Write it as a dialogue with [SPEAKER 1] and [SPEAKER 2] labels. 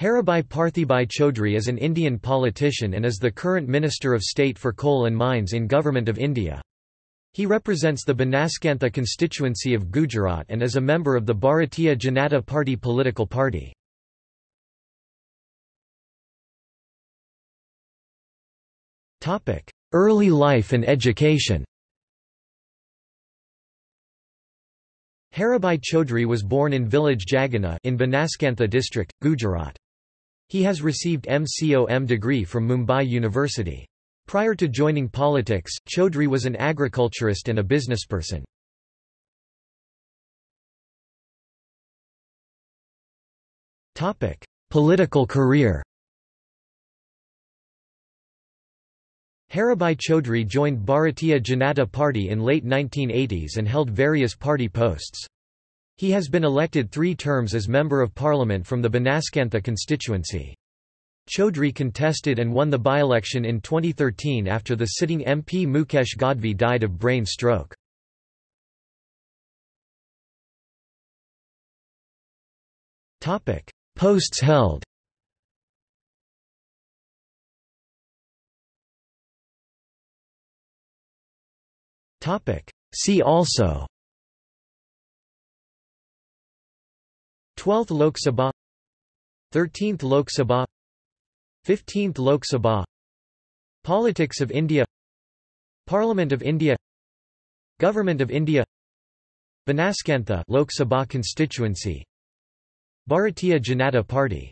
[SPEAKER 1] Haribhai Parthibai Chaudhry is an Indian politician and is the current Minister of State for Coal and Mines in Government of India. He represents the Banaskantha constituency of Gujarat and is a member of the Bharatiya Janata Party political party. Early life and education Haribhai Chaudhry was born in village Jagana in Banaskantha district, Gujarat. He has received MCOM degree from Mumbai University. Prior to joining politics, Chaudhry was an agriculturist and a businessperson. Political career Haribhai Chaudhry joined Bharatiya Janata Party in late 1980s and held various party posts. He has been elected three terms as Member of Parliament from the Banaskantha constituency. Chaudhry contested and won the by-election in 2013 after the sitting MP Mukesh Gadhvi died of brain stroke. Posts held See also 12th Lok Sabha 13th Lok Sabha 15th Lok Sabha. Politics of India Parliament of India Government of India Banaskantha Lok Sabha constituency. Bharatiya Janata Party